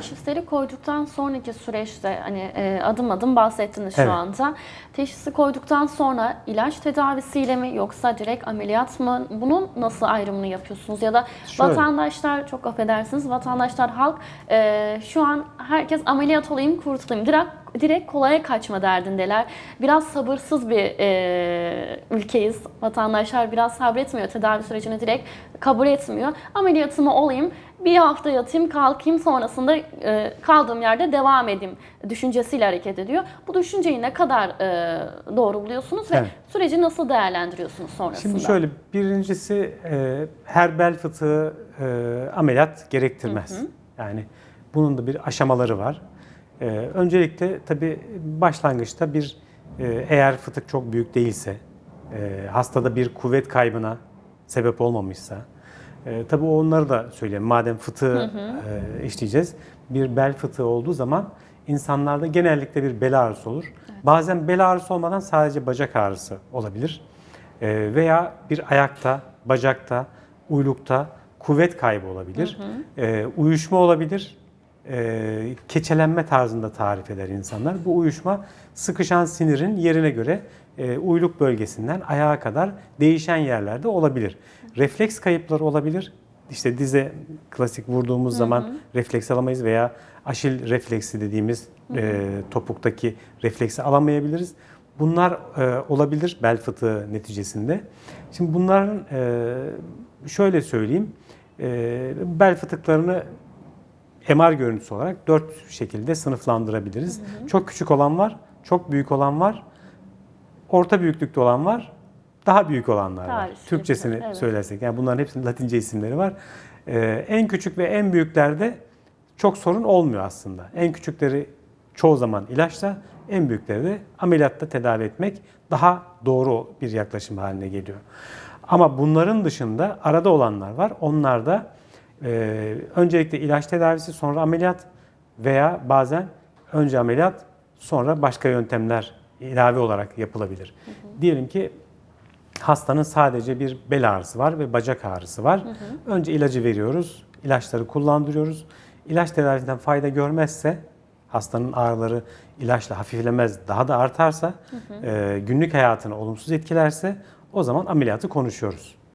Teşhisleri koyduktan sonraki süreçte hani e, adım adım bahsettiniz şu Evet. anda. Teşhisi koyduktan sonra ilaç tedavisiyle mi yoksa direkt ameliyat mı? Bunun nasıl ayrımını yapıyorsunuz? Ya da Şöyle. vatandaşlar çok affedersiniz vatandaşlar halk e, şu an herkes ameliyat olayım kurtulayım. Direkt direkt kolaya kaçma derdindeler. Biraz sabırsız bir e, ülkeyiz. Vatandaşlar biraz sabretmiyor. Tedavi sürecini direkt kabul etmiyor. Ameliyatımı olayım, bir hafta yatayım, kalkayım sonrasında e, kaldığım yerde devam edeyim düşüncesiyle hareket ediyor. Bu düşünceyi ne kadar e, doğru buluyorsunuz ve Evet. süreci nasıl değerlendiriyorsunuz sonrasında? Şimdi şöyle birincisi e, her bel fıtığı e, ameliyat gerektirmez. Yani bunun da bir aşamaları var. E, öncelikle tabii başlangıçta bir e, eğer fıtık çok büyük değilse, e, hastada bir kuvvet kaybına sebep olmamışsa, e, tabii onları da söyleyeyim. Madem fıtığı e, işleyeceğiz, bir bel fıtığı olduğu zaman insanlarda genellikle bir bel ağrısı olur. Bazen bel ağrısı olmadan sadece bacak ağrısı olabilir. E, veya bir ayakta, bacakta, uylukta kuvvet kaybı olabilir. E, uyuşma olabilir. E, keçelenme tarzında tarif eder insanlar. Bu uyuşma sıkışan sinirin yerine göre e, uyluk bölgesinden ayağa kadar değişen yerlerde olabilir. Refleks kayıpları olabilir. İşte dize klasik vurduğumuz zaman refleks alamayız veya aşil refleksi dediğimiz e, topuktaki refleksi alamayabiliriz. Bunlar e, olabilir bel fıtığı neticesinde. Şimdi bunların e, şöyle söyleyeyim, e, bel fıtıklarını MR görüntüsü olarak dört şekilde sınıflandırabiliriz. Çok küçük olan var, çok büyük olan var, orta büyüklükte olan var, daha büyük olanlar var. Tarih Türkçesini evet. söylersek. Yani bunların hepsinin Latince isimleri var. Ee, en küçük ve en büyüklerde çok sorun olmuyor aslında. En küçükleri çoğu zaman ilaçla, en büyükleri de ameliyatta tedavi etmek daha doğru bir yaklaşım haline geliyor. Ama bunların dışında arada olanlar var. Onlar da e, öncelikle ilaç tedavisi sonra ameliyat veya bazen önce ameliyat sonra başka yöntemler ilave olarak yapılabilir. Diyelim ki hastanın sadece bir bel ağrısı var ve bacak ağrısı var. Önce ilacı veriyoruz, ilaçları kullandırıyoruz. İlaç tedavisinden fayda görmezse, hastanın ağrıları ilaçla hafiflemez, daha da artarsa, e, günlük hayatını olumsuz etkilerse o zaman ameliyatı konuşuyoruz.